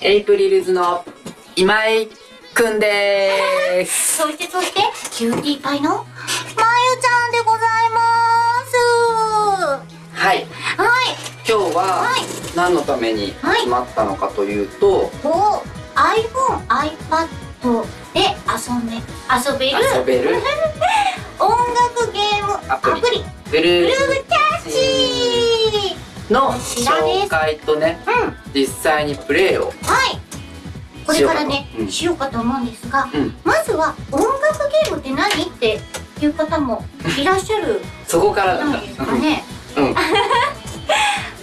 エイプリルズの今井くんでーす。そしてそして、キューティーパイのまゆちゃんでございます。はい。はい。今日ははい何のためにはい集まったのかというと、と、iPhone、iPad で遊べ、遊べる遊べる 音楽ゲームアアプリブルーブルーキャッチの紹介とね、うん。実際にプレイを。はい。これからねしようかとうんしようかと思うんですが、うんまずは音楽ゲームって何っていう方も いらっしゃるそこから。なんですかね。うん。うん。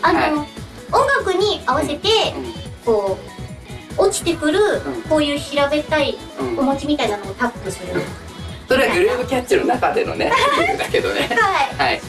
あの、はい音楽に合わせてこう落ちてくる、うんこういう平べったいうんお餅みたいなのをタップする。それはグルーブキャッチの中でのね、だけどね。はい。はい。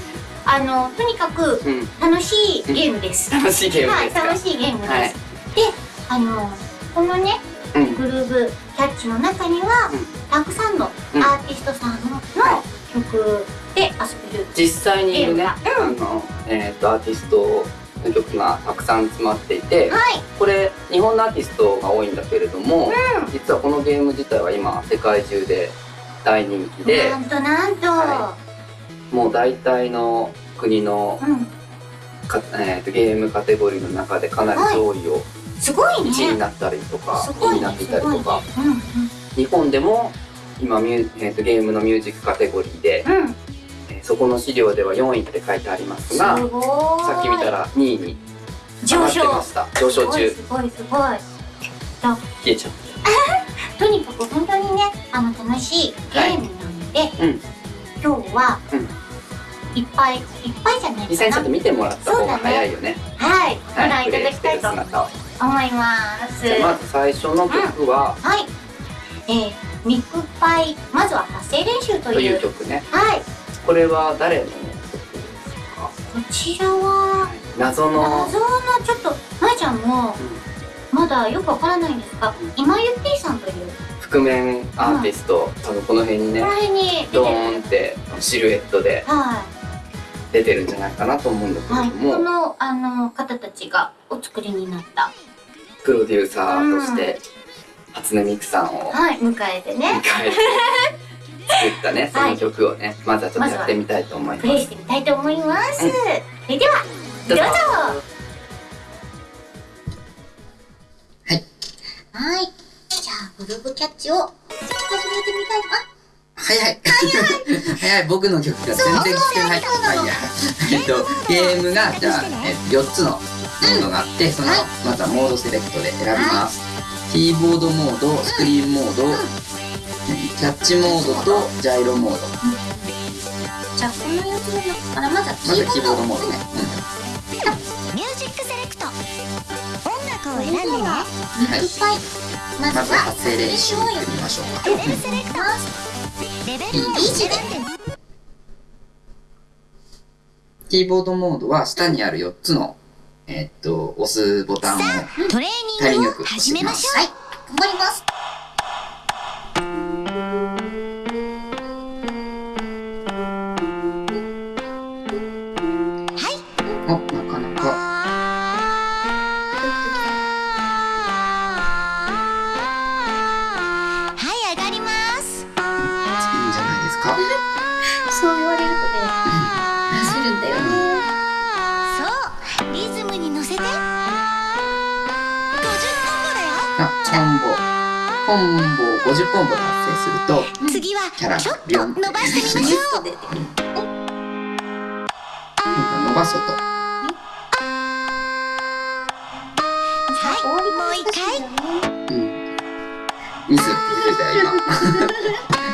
あのとにかくうん。楽しいゲームです。楽しいゲームはい、ですか？楽しいゲームです。はいで、あのこのねうん。グルーブキャッチの中には、うんたくさんのうんアーティストさんのは曲で遊べる。実際にいるね、ゲーあの、えっ、と、アーティストの曲がたくさん詰まっていて、はい。これ、日本のアーティストが多いんだけれども、う実はこのゲーム自体は今、世界中で大人気でな、んとなんと。はもう大体の国のうん。か、えー、とゲームカテゴリーの中でかなり上位をすごい1位にね。なったりとか、すごいね2位になっていたりとか、日本でも今ミュ、えー、とゲームのミュージックカテゴリーで。えーそこの資料では4位って書いてありますが。さっき見たら2位に上がってま。した。上昇中。すごいすごい。消えちゃう。とにかく本当にね、あの楽しいゲームなので、うん今日は、うんいっぱいいっぱいじゃないかな実際にちょっと。見てもらった方が早いよね。はい、ご覧はい、いただきたいと。思います。じゃあまず最初の曲は、はい。えー、ミクパイ、まずは発声練習ととい。いうう曲ね。はい。これは誰の曲ですか？こちらは、謎の、謎のちょっと、まいちゃんも、まだよくわからないんですが、今ゆってぃさんという、覆面アーティスト、多分この辺にねこの、辺にドる。ーンってシルエットでは出てるんじゃないかなと思うんだけい。はい。れども、この、あの、方たちがお作りになった、プロデューサーとして初音ミクさんをはい、迎えて迎ね、えて作ったね その曲をねまずはちょっとやってみたいと思いプレイますしてみたいと思います。うんそれでは、どうぞはいはい。じゃあ、グルーブキャッチを始めてみたい。あ、早い。早い。僕の曲が全然聞けない。そうなの。まあいいや。えっとゲームがじゃあ、えっと、4つのモードがあってそのはいまずはモードセレクトで選びます。キーボードモードスクリーンモードキャッチモードとジャイロモード。じゃあ、この4つの中から、まずはキーボードキーボードモードね、ミュージックセレクト。音楽を選んでね。は、ミクパイ。まずはずは、発声練習いってみましょうか。セレクトキーボードモードは下にある4つのえっと押すボタンをトレーニングを始めましょう。はい、頑張ります。おなそう言われるとね、走るんだよ。ね。そう。リズムに乗せて。50ポンボだよ。あコンボ。コンボを50ポンボ達成すると次はキャラちょっと伸ばしてみましょう。伸ばそうと。はいもう一回。うん。ミスって言ってたよ今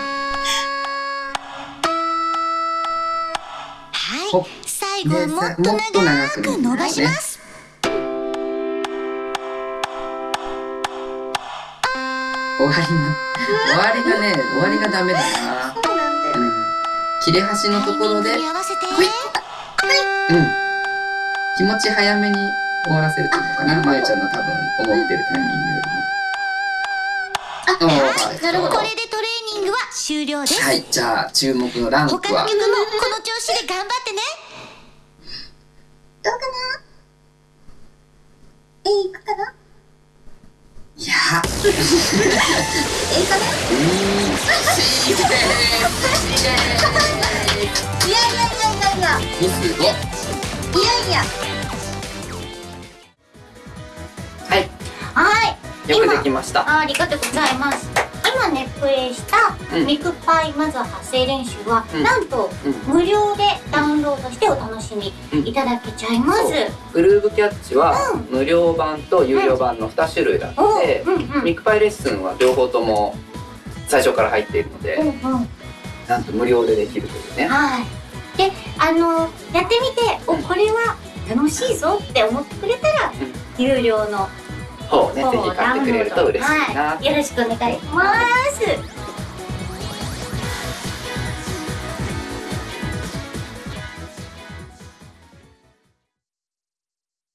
最後はでもっと長く伸ばします。終わりが終わりがね終わりがダメだな。そう切れ端のところで。ほい。うん。気持ち早めに終わらせるというのかなまゆちゃんの多分思ってるタイミングよりも。あ、はい。なるほど終了です、はいじゃあ注目のランクは？他の曲もこの調子で頑張ってね。どうかな？え、いくかな？いや。えかねうーん。しいいやいやいやいやいや。ミスをいやいや。はい。はい。よくできました。あありがとうございます今ねプレイしたうん。ミクパイまずは発声練習は、うん。なんとうん。無料でダウンロードしてお楽しみいただけちゃいます、グルーブキャッチは無料版と有料版の2種類あっおてミクパイレッスンは両方とも最初から入っているのでなんと無料でできるというね。はい。であのやってみておこれは楽しいぞって思ってくれたら、有料の方をねぜひ買ってくれると嬉しいなはい、よろしくお願いします。